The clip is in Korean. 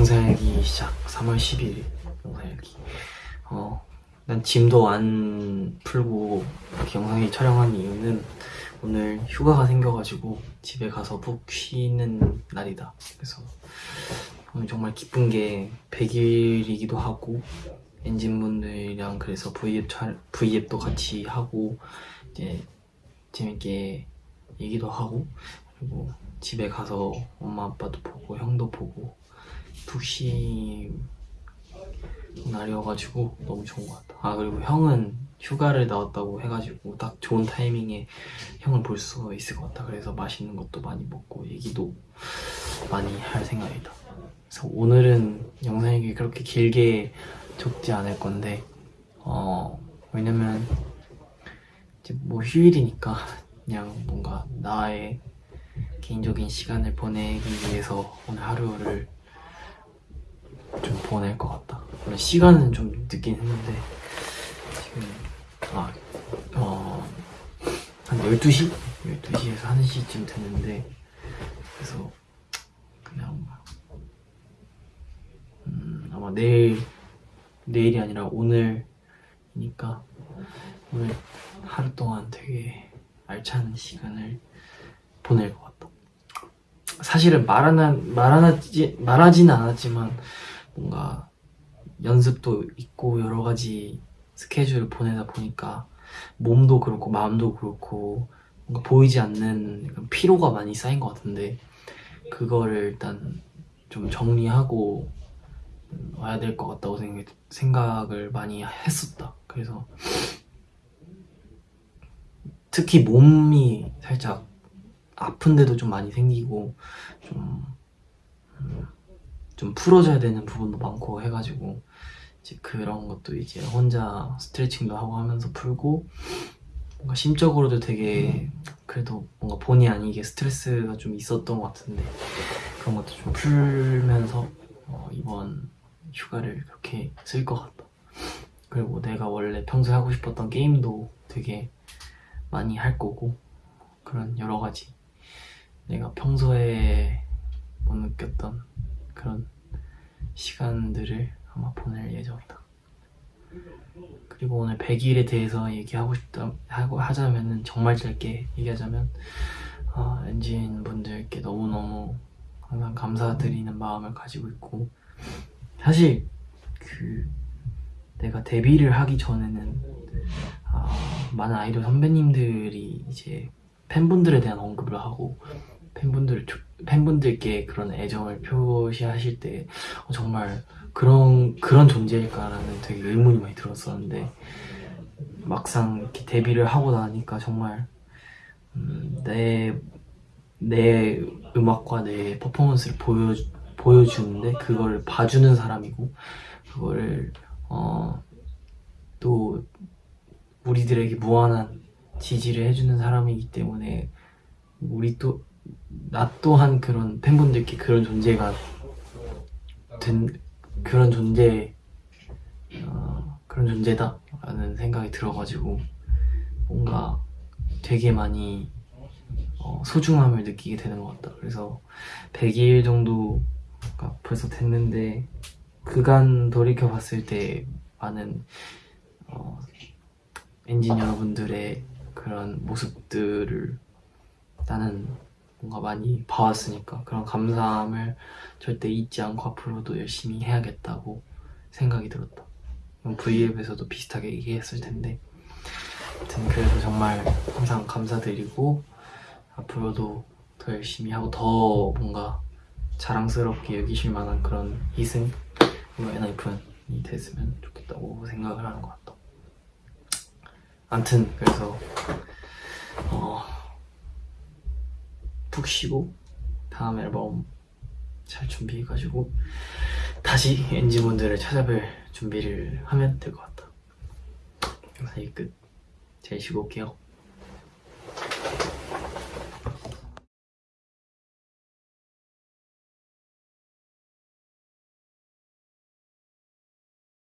영상일기 시작. 3월 10일 영상일기. 어, 난 짐도 안 풀고 이렇게 영상일 촬영한 이유는 오늘 휴가가 생겨가지고 집에 가서 푹 쉬는 날이다. 그래서 오늘 정말 기쁜 게 100일이기도 하고 엔진분들이랑 그래서 V앱 촬 V앱도 같이 하고 이제 재밌게 얘기도 하고 그리고 집에 가서 엄마 아빠도 보고 형도 보고 푹 쉬는 날이어가지고 너무 좋은 것 같다. 아 그리고 형은 휴가를 나왔다고 해가지고 딱 좋은 타이밍에 형을 볼 수 있을 것 같다. 그래서 맛있는 것도 많이 먹고 얘기도 많이 할 생각이다. 그래서 오늘은 영상이 그렇게 길게 적지 않을 건데 어 왜냐면 이제 뭐 휴일이니까 그냥 뭔가 나의 개인적인 시간을 보내기 위해서 오늘 하루를 좀 보낼 것 같다 오늘 시간은 좀 늦긴 했는데 지금 아, 어, 한 12시? 12시에서 1시쯤 됐는데 그래서 그냥 음, 아마 내일 내일이 아니라 오늘이니까 오늘 하루 동안 되게 알찬 시간을 보낼 것 같다. 사실은 말하나, 말하지, 말하지는 않았지만 뭔가 연습도 있고 여러 가지 스케줄을 보내다 보니까 몸도 그렇고 마음도 그렇고 뭔가 보이지 않는 피로가 많이 쌓인 것 같은데 그거를 일단 좀 정리하고 와야 될 것 같다고 생각, 을 많이 했었다. 그래서 특히 몸이 살짝 아픈데도 좀 많이 생기고 좀, 음, 좀 풀어줘야 되는 부분도 많고 해가지고 이제 그런 것도 이제 혼자 스트레칭도 하고 하면서 풀고 뭔가 심적으로도 되게 그래도 뭔가 본의 아니게 스트레스가 좀 있었던 것 같은데 그런 것도 좀 풀면서 어 이번 휴가를 그렇게 쓸 것 같다. 그리고 내가 원래 평소에 하고 싶었던 게임도 되게 많이 할 거고 그런 여러 가지 내가 평소에 못 느꼈던 그런 시간들을 아마 보낼 예정이다. 그리고 오늘 100일에 대해서 얘기하고 싶다 하고 하자면은 정말 짧게 얘기하자면 어, 엔진 분들께 너무 너무 항상 감사드리는 마음을 가지고 있고 사실 그 내가 데뷔를 하기 전에는 어, 많은 아이돌 선배님들이 이제 팬분들에 대한 언급을 하고 팬분들 팬분들께 그런 애정을 표시하실 때 어, 정말 그런 그런 존재일까라는 되게 의문이 많이 들었었는데 막상 이렇게 데뷔를 하고 나니까 정말 음, 내, 내 음악과 내 퍼포먼스를 보여, 보여주는데 그걸 봐주는 사람이고 그거를 어, 또 우리들에게 무한한 지지를 해주는 사람이기 때문에 우리 또 나 또한 그런 팬분들께 그런 존재가 된 그런 존재 어, 그런 존재다 라는 생각이 들어가지고 뭔가 되게 많이 어, 소중함을 느끼게 되는 것 같다. 그래서 100일 정도가 벌써 됐는데 그간 돌이켜 봤을 때 많은 어, 엔진 여러분들의 그런 모습들을 나는 뭔가 많이 봐왔으니까 그런 감사함을 절대 잊지 않고 앞으로도 열심히 해야겠다고 생각이 들었다. V앱에서도 비슷하게 얘기했을 텐데. 아무튼 그래서 정말 항상 감사드리고 앞으로도 더 열심히 하고 더 뭔가 자랑스럽게 여기실 만한 그런 희생 그리고 엔하이픈이 됐으면 좋겠다고 생각을 하는 것 같다. 암튼 그래서 어, 푹 쉬고 다음 앨범 잘 준비해가지고 다시 엔지분들을 찾아뵐 준비를 하면 될 것 같다 영상이 끝. 잘 쉬고 올게요